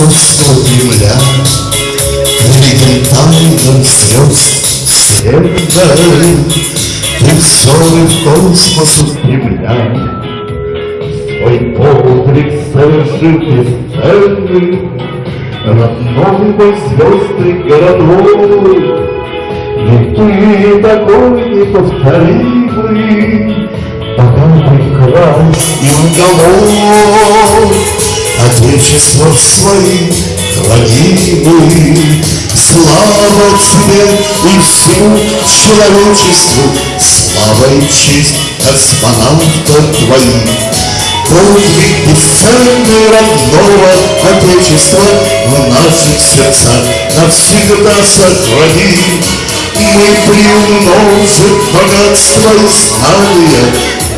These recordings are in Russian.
московского Кремля Видим тайных звезд Ты взоры в космос устремляй Свой подвиг совершил бесценный Родной мой звездный городок И ты такой неповторимый Богатый край и уголок Отечество своим хранимый Слава тебе и всему человечеству. Слава и честь космонавтов твоих Подвиг бесценный родного Отечества В наших сердцах навсегда сохрани. Мы приумножим богатство и знания.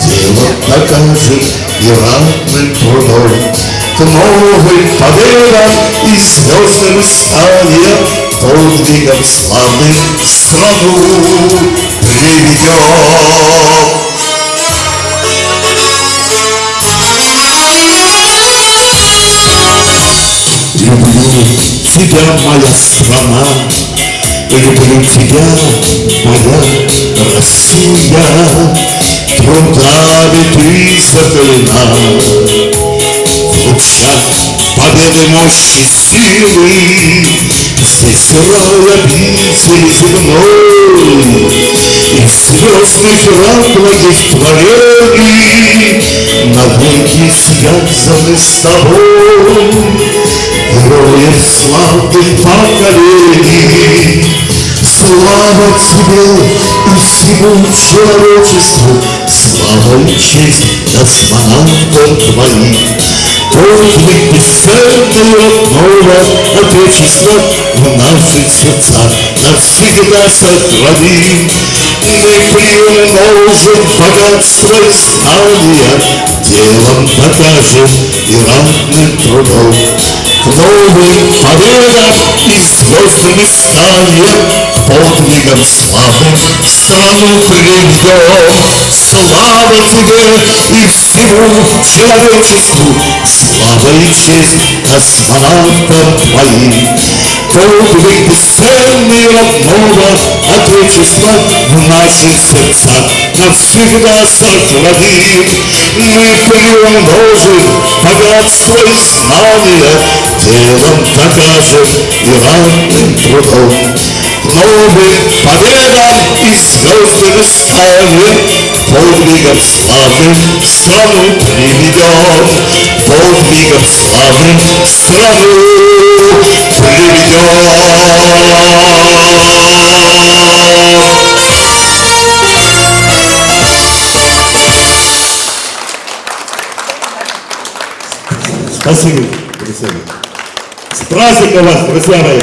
Дело докажем и ратным трудом К новым победам и звездным стане Подвигом славным страну приведем Люблю тебя, моя страна, Люблю тебя, моя Россия, Трудами ты закалена. В лучах победы, мощи, силы Здесь рай обители земной И звездный храм твоих творений Навеки связаны с тобой Героев славных поколений Слава тебе и всему человечеству Слава и честь космонавтов твоих Подвиг бесценный родного Отечества В наших сердцах навсегда сохрани Мы приумножим богатство и знания Делом докажем и ратным трудом. К новым победам и звездным исканиям Подвигом славным страну приведем. Слава тебе и всему человечеству, Слава и честь космонавтам твоим. Подвиг бесценный родного Отечества В наших сердцах навсегда сохраним. Мы приумножим богатство и знания делом докажем и ранным трудом. Новым победам и звездным станем, Подвигом славным страну приведем, Подвигом славным страну приведем. Спасибо, друзья. С праздником вас, друзья мои!